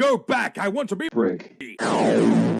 go back. I want to be Brick.